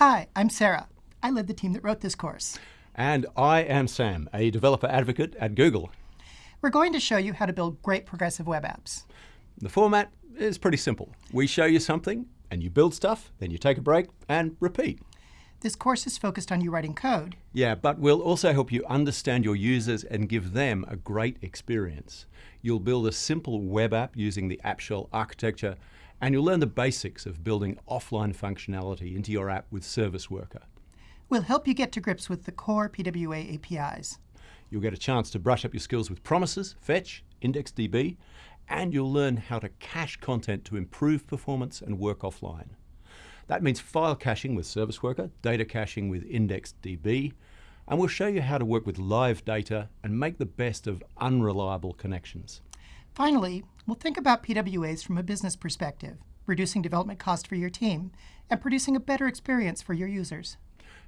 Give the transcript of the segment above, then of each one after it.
Hi, I'm Sarah. I led the team that wrote this course. And I am Sam, a developer advocate at Google. We're going to show you how to build great progressive web apps. The format is pretty simple. We show you something, and you build stuff, then you take a break and repeat. This course is focused on you writing code. Yeah, but we'll also help you understand your users and give them a great experience. You'll build a simple web app using the App Shell architecture, and you'll learn the basics of building offline functionality into your app with Service Worker. We'll help you get to grips with the core PWA APIs. You'll get a chance to brush up your skills with promises, fetch, IndexedDB, and you'll learn how to cache content to improve performance and work offline. That means file caching with Service Worker, data caching with IndexedDB, and we'll show you how to work with live data and make the best of unreliable connections. Finally, we'll think about PWAs from a business perspective, reducing development cost for your team, and producing a better experience for your users.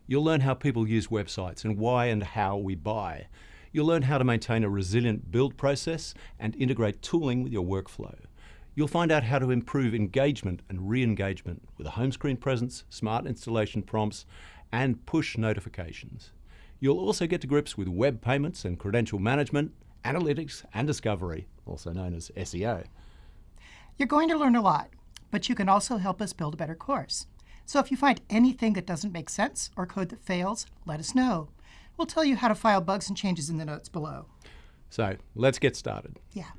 You'll learn how people use websites and why and how we buy. You'll learn how to maintain a resilient build process and integrate tooling with your workflow. You'll find out how to improve engagement and re-engagement with a home screen presence, smart installation prompts, and push notifications. You'll also get to grips with web payments and credential management, analytics and discovery, also known as SEO. You're going to learn a lot, but you can also help us build a better course. So if you find anything that doesn't make sense or code that fails, let us know. We'll tell you how to file bugs and changes in the notes below. So let's get started. Yeah.